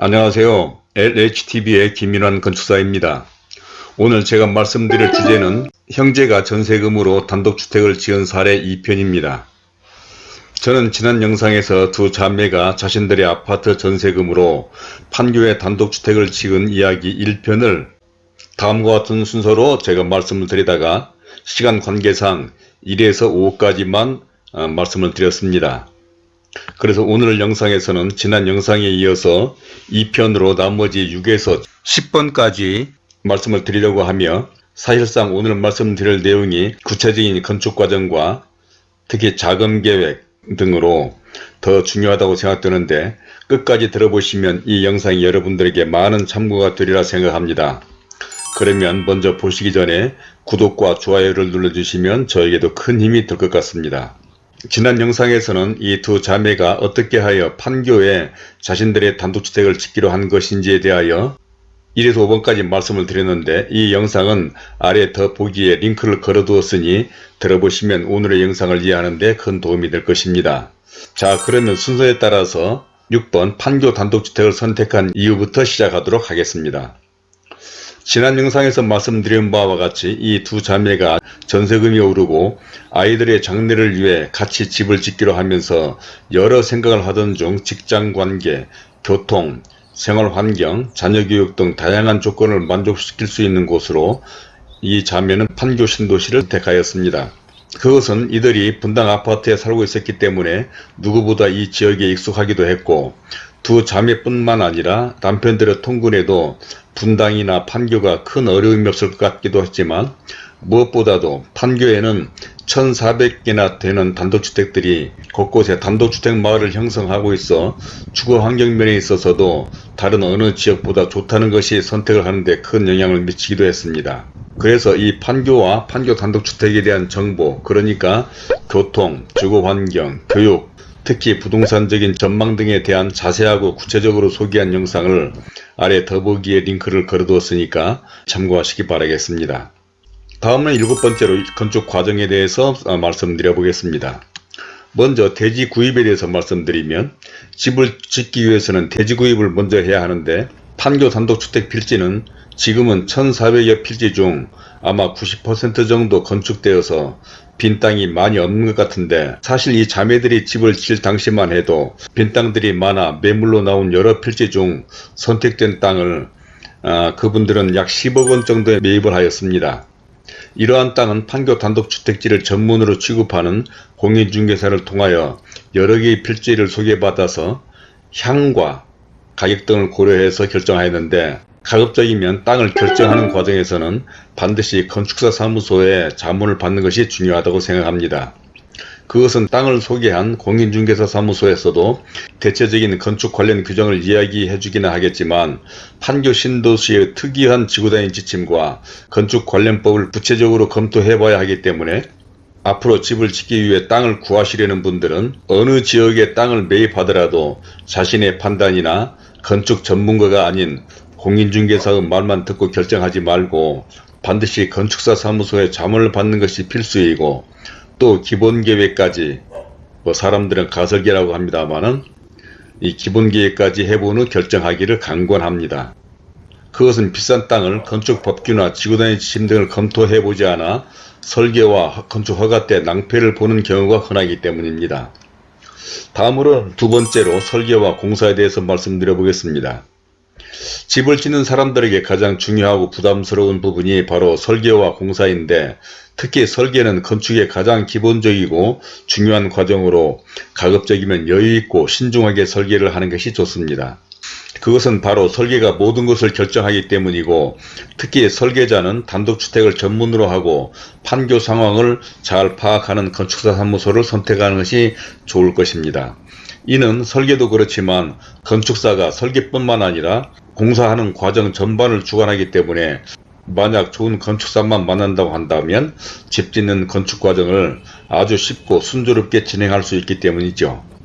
안녕하세요. LHTV의 김민환 건축사입니다. 오늘 제가 말씀드릴 주제는 형제가 전세금으로 단독주택을 지은 사례 2편입니다. 저는 지난 영상에서 두 자매가 자신들의 아파트 전세금으로 판교에 단독주택을 지은 이야기 1편을 다음과 같은 순서로 제가 말씀을 드리다가 시간 관계상 1에서 5까지만 어, 말씀을 드렸습니다. 그래서 오늘 영상에서는 지난 영상에 이어서 2편으로 나머지 6에서 10번까지 말씀을 드리려고 하며 사실상 오늘 말씀드릴 내용이 구체적인 건축 과정과 특히 자금 계획 등으로 더 중요하다고 생각되는데 끝까지 들어보시면 이 영상이 여러분들에게 많은 참고가 되리라 생각합니다. 그러면 먼저 보시기 전에 구독과 좋아요를 눌러주시면 저에게도 큰 힘이 될 것 같습니다. 지난 영상에서는 이 두 자매가 어떻게 하여 판교에 자신들의 단독주택을 짓기로 한 것인지에 대하여 1에서 5번까지 말씀을 드렸는데 이 영상은 아래 더보기에 링크를 걸어 두었으니 들어보시면 오늘의 영상을 이해하는 데 큰 도움이 될 것입니다. 자 그러면 순서에 따라서 6번 판교 단독주택을 선택한 이유부터 시작하도록 하겠습니다. 지난 영상에서 말씀드린 바와 같이 이 두 자매가 전세금이 오르고 아이들의 장래를 위해 같이 집을 짓기로 하면서 여러 생각을 하던 중 직장관계, 교통, 생활환경, 자녀교육 등 다양한 조건을 만족시킬 수 있는 곳으로 이 자매는 판교 신도시를 택하였습니다. 그것은 이들이 분당 아파트에 살고 있었기 때문에 누구보다 이 지역에 익숙하기도 했고 두 자매뿐만 아니라 남편들의 통근에도 분당이나 판교가 큰 어려움이 없을 것 같기도 했지만 무엇보다도 판교에는 1400개나 되는 단독주택들이 곳곳에 단독주택 마을을 형성하고 있어 주거 환경면에 있어서도 다른 어느 지역보다 좋다는 것이 선택을 하는데 큰 영향을 미치기도 했습니다. 그래서 이 판교와 판교 단독주택에 대한 정보 그러니까 교통, 주거환경, 교육, 특히 부동산적인 전망 등에 대한 자세하고 구체적으로 소개한 영상을 아래 더보기에 링크를 걸어두었으니까 참고하시기 바라겠습니다. 다음은 일곱 번째로 건축 과정에 대해서 어, 말씀드려 보겠습니다. 먼저 대지 구입에 대해서 말씀드리면 집을 짓기 위해서는 대지 구입을 먼저 해야 하는데 판교 단독주택 필지는 지금은 1400여 필지 중 아마 90% 정도 건축되어서 빈 땅이 많이 없는 것 같은데 사실 이 자매들이 집을 질 당시만 해도 빈 땅들이 많아 매물로 나온 여러 필지 중 선택된 땅을 아, 그분들은 약 10억원 정도에 매입을 하였습니다. 이러한 땅은 판교 단독주택지를 전문으로 취급하는 공인중개사를 통하여 여러 개의 필지를 소개받아서 향과 가격 등을 고려해서 결정하였는데 가급적이면 땅을 결정하는 과정에서는 반드시 건축사 사무소에 자문을 받는 것이 중요하다고 생각합니다. 그것은 땅을 소개한 공인중개사 사무소에서도 대체적인 건축 관련 규정을 이야기해 주기는 하겠지만 판교 신도시의 특이한 지구단위 지침과 건축 관련법을 구체적으로 검토해 봐야 하기 때문에 앞으로 집을 짓기 위해 땅을 구하시려는 분들은 어느 지역의 땅을 매입하더라도 자신의 판단이나 건축 전문가가 아닌 공인중개사의 말만 듣고 결정하지 말고 반드시 건축사 사무소에 자문을 받는 것이 필수이고 또 기본계획까지 뭐 사람들은 가설계라고 합니다만은 이 기본계획까지 해본 후 결정하기를 강권합니다. 그것은 비싼 땅을 건축법규나 지구단위 지침 등을 검토해보지 않아 설계와 건축 허가 때 낭패를 보는 경우가 흔하기 때문입니다. 다음으로 두 번째로 설계와 공사에 대해서 말씀드려 보겠습니다. 집을 짓는 사람들에게 가장 중요하고 부담스러운 부분이 바로 설계와 공사인데 특히 설계는 건축의 가장 기본적이고 중요한 과정으로 가급적이면 여유있고 신중하게 설계를 하는 것이 좋습니다. 그것은 바로 설계가 모든 것을 결정하기 때문이고 특히 설계자는 단독주택을 전문으로 하고 판교 상황을 잘 파악하는 건축사 사무소를 선택하는 것이 좋을 것입니다. 이는 설계도 그렇지만 건축사가 설계뿐만 아니라 공사하는 과정 전반을 주관하기 때문에 만약 좋은 건축사만 만난다고 한다면 집 짓는 건축 과정을 아주 쉽고 순조롭게 진행할 수 있기 때문이죠.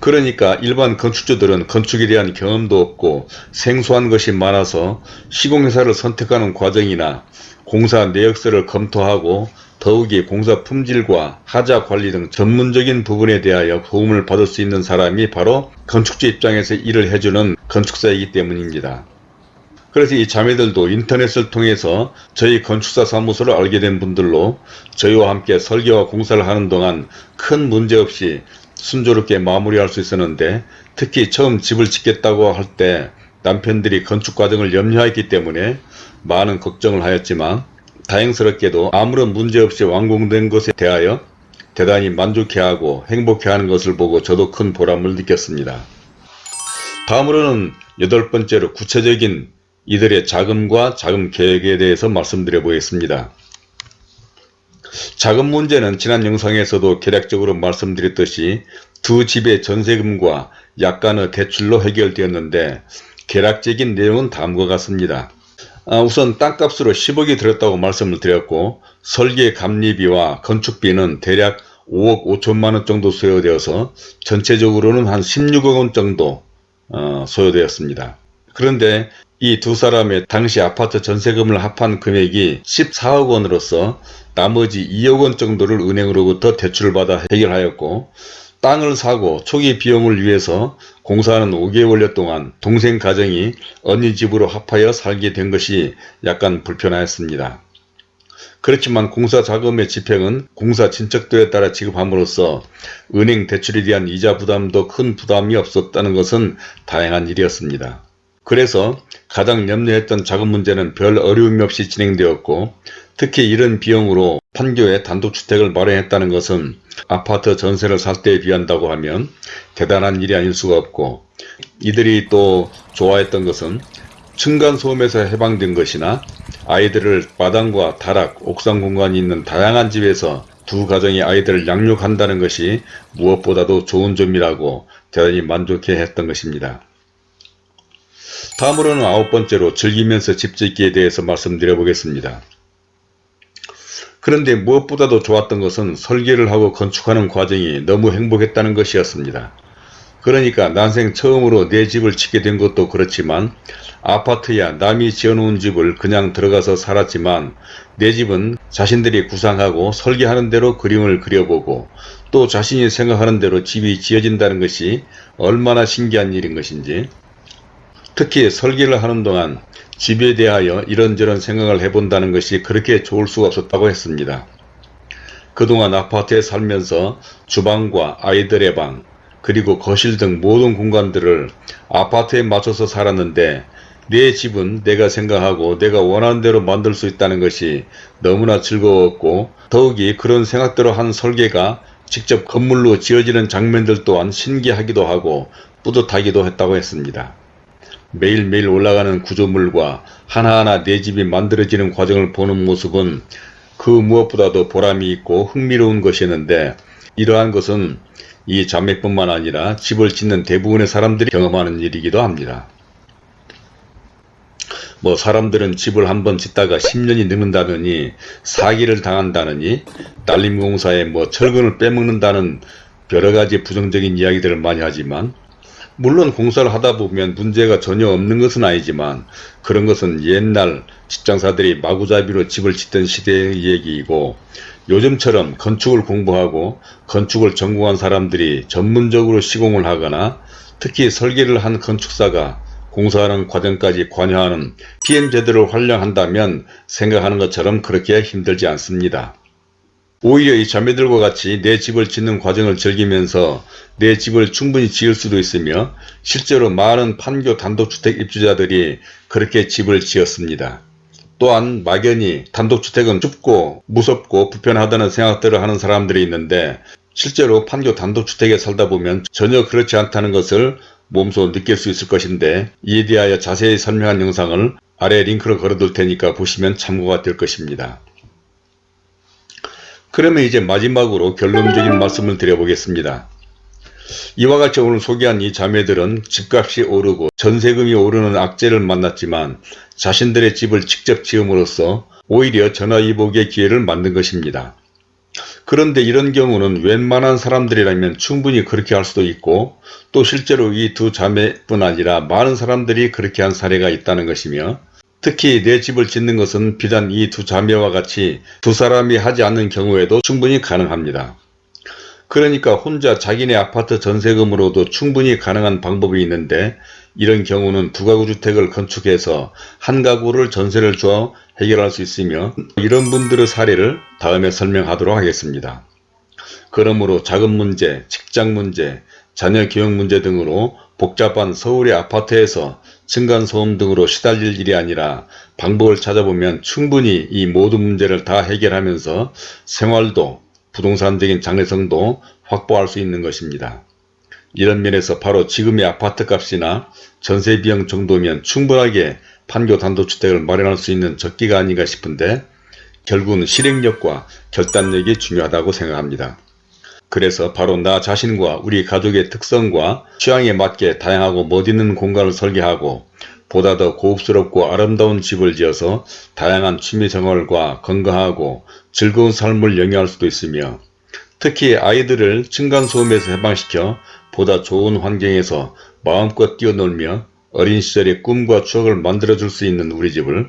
그러니까 일반 건축주들은 건축에 대한 경험도 없고 생소한 것이 많아서 시공회사를 선택하는 과정이나 공사 내역서를 검토하고 더욱이 공사 품질과 하자 관리 등 전문적인 부분에 대하여 도움을 받을 수 있는 사람이 바로 건축주 입장에서 일을 해주는 건축사이기 때문입니다. 그래서 이 자매들도 인터넷을 통해서 저희 건축사 사무소를 알게 된 분들로 저희와 함께 설계와 공사를 하는 동안 큰 문제 없이 순조롭게 마무리할 수 있었는데 특히 처음 집을 짓겠다고 할 때 남편들이 건축 과정을 염려했기 때문에 많은 걱정을 하였지만 다행스럽게도 아무런 문제 없이 완공된 것에 대하여 대단히 만족해하고 행복해하는 것을 보고 저도 큰 보람을 느꼈습니다. 다음으로는 여덟 번째로 구체적인 이들의 자금과 자금 계획에 대해서 말씀드려 보겠습니다. 자금 문제는 지난 영상에서도 개략적으로 말씀드렸듯이 두 집의 전세금과 약간의 대출로 해결되었는데 개략적인 내용은 다음과 같습니다. 아, 우선 땅값으로 10억이 들었다고 말씀을 드렸고 설계 감리비와 건축비는 대략 5억 5천만원 정도 소요되어서 전체적으로는 한 16억원 정도 어, 소요되었습니다. 그런데 이 두 사람의 당시 아파트 전세금을 합한 금액이 14억 원으로서 나머지 2억 원 정도를 은행으로부터 대출을 받아 해결하였고 땅을 사고 초기 비용을 위해서 공사하는 5개월여 동안 동생 가정이 언니 집으로 합하여 살게 된 것이 약간 불편하였습니다. 그렇지만 공사 자금의 집행은 공사 진척도에 따라 지급함으로써 은행 대출에 대한 이자 부담도 큰 부담이 없었다는 것은 다행한 일이었습니다. 그래서 가장 염려했던 자금 문제는 별 어려움이 없이 진행되었고 특히 이런 비용으로 판교에 단독주택을 마련했다는 것은 아파트 전세를 살 때에 비한다고 하면 대단한 일이 아닐 수가 없고 이들이 또 좋아했던 것은 층간소음에서 해방된 것이나 아이들을 마당과 다락, 옥상 공간이 있는 다양한 집에서 두 가정의 아이들을 양육한다는 것이 무엇보다도 좋은 점이라고 대단히 만족해 했던 것입니다. 다음으로는 아홉 번째로 즐기면서 집 짓기에 대해서 말씀드려 보겠습니다. 그런데 무엇보다도 좋았던 것은 설계를 하고 건축하는 과정이 너무 행복했다는 것이었습니다. 그러니까 난생 처음으로 내 집을 짓게 된 것도 그렇지만 아파트야 남이 지어놓은 집을 그냥 들어가서 살았지만 내 집은 자신들이 구상하고 설계하는 대로 그림을 그려보고 또 자신이 생각하는 대로 집이 지어진다는 것이 얼마나 신기한 일인 것인지 특히 설계를 하는 동안 집에 대하여 이런저런 생각을 해본다는 것이 그렇게 좋을 수가 없었다고 했습니다. 그동안 아파트에 살면서 주방과 아이들의 방 그리고 거실 등 모든 공간들을 아파트에 맞춰서 살았는데 내 집은 내가 생각하고 내가 원하는 대로 만들 수 있다는 것이 너무나 즐거웠고 더욱이 그런 생각대로 한 설계가 직접 건물로 지어지는 장면들 또한 신기하기도 하고 뿌듯하기도 했다고 했습니다. 매일매일 올라가는 구조물과 하나하나 내 집이 만들어지는 과정을 보는 모습은 그 무엇보다도 보람이 있고 흥미로운 것이었는데 이러한 것은 이 자매뿐만 아니라 집을 짓는 대부분의 사람들이 경험하는 일이기도 합니다. 뭐 사람들은 집을 한번 짓다가 10년이 늙는다느니 사기를 당한다느니 딸림공사에 뭐 철근을 빼먹는다는 여러가지 부정적인 이야기들을 많이 하지만 물론 공사를 하다 보면 문제가 전혀 없는 것은 아니지만 그런 것은 옛날 직장사들이 마구잡이로 집을 짓던 시대의 얘기이고 요즘처럼 건축을 공부하고 건축을 전공한 사람들이 전문적으로 시공을 하거나 특히 설계를 한 건축사가 공사하는 과정까지 관여하는 PM 제도를 활용한다면 생각하는 것처럼 그렇게 힘들지 않습니다. 오히려 이 자매들과 같이 내 집을 짓는 과정을 즐기면서 내 집을 충분히 지을 수도 있으며 실제로 많은 판교 단독주택 입주자들이 그렇게 집을 지었습니다. 또한 막연히 단독주택은 춥고 무섭고 불편하다는 생각들을 하는 사람들이 있는데 실제로 판교 단독주택에 살다 보면 전혀 그렇지 않다는 것을 몸소 느낄 수 있을 것인데 이에 대하여 자세히 설명한 영상을 아래 링크를 걸어둘 테니까 보시면 참고가 될 것입니다. 그러면 이제 마지막으로 결론적인 말씀을 드려보겠습니다. 이와 같이 오늘 소개한 이 자매들은 집값이 오르고 전세금이 오르는 악재를 만났지만 자신들의 집을 직접 지음으로써 오히려 전화위복의 기회를 만든 것입니다. 그런데 이런 경우는 웬만한 사람들이라면 충분히 그렇게 할 수도 있고 또 실제로 이 두 자매뿐 아니라 많은 사람들이 그렇게 한 사례가 있다는 것이며 특히 내 집을 짓는 것은 비단 이 두 자매와 같이 두 사람이 하지 않는 경우에도 충분히 가능합니다. 그러니까 혼자 자기네 아파트 전세금으로도 충분히 가능한 방법이 있는데 이런 경우는 두 가구 주택을 건축해서 한 가구를 전세를 줘 해결할 수 있으며 이런 분들의 사례를 다음에 설명하도록 하겠습니다. 그러므로 자금 문제, 직장 문제, 자녀 교육 문제 등으로 복잡한 서울의 아파트에서 층간소음 등으로 시달릴 일이 아니라 방법을 찾아보면 충분히 이 모든 문제를 다 해결하면서 생활도 부동산적인 장래성도 확보할 수 있는 것입니다. 이런 면에서 바로 지금의 아파트 값이나 전세 비용 정도면 충분하게 판교 단독주택을 마련할 수 있는 적기가 아닌가 싶은데 결국은 실행력과 결단력이 중요하다고 생각합니다. 그래서 바로 나 자신과 우리 가족의 특성과 취향에 맞게 다양하고 멋있는 공간을 설계하고 보다 더 고급스럽고 아름다운 집을 지어서 다양한 취미 생활과 건강하고 즐거운 삶을 영위할 수도 있으며 특히 아이들을 층간소음에서 해방시켜 보다 좋은 환경에서 마음껏 뛰어놀며 어린 시절의 꿈과 추억을 만들어줄 수 있는 우리 집을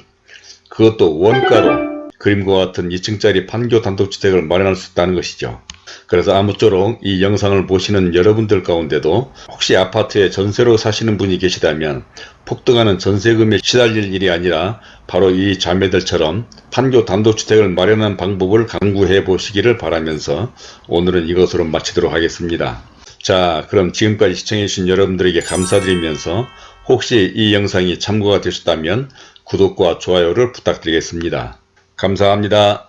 그것도 원가로 그림과 같은 2층짜리 판교 단독주택을 마련할 수 있다는 것이죠. 그래서 아무쪼록 이 영상을 보시는 여러분들 가운데도 혹시 아파트에 전세로 사시는 분이 계시다면 폭등하는 전세금에 시달릴 일이 아니라 바로 이 자매들처럼 판교 단독주택을 마련한 방법을 강구해 보시기를 바라면서 오늘은 이것으로 마치도록 하겠습니다. 자 그럼 지금까지 시청해 주신 여러분들에게 감사드리면서 혹시 이 영상이 참고가 되셨다면 구독과 좋아요를 부탁드리겠습니다. 감사합니다.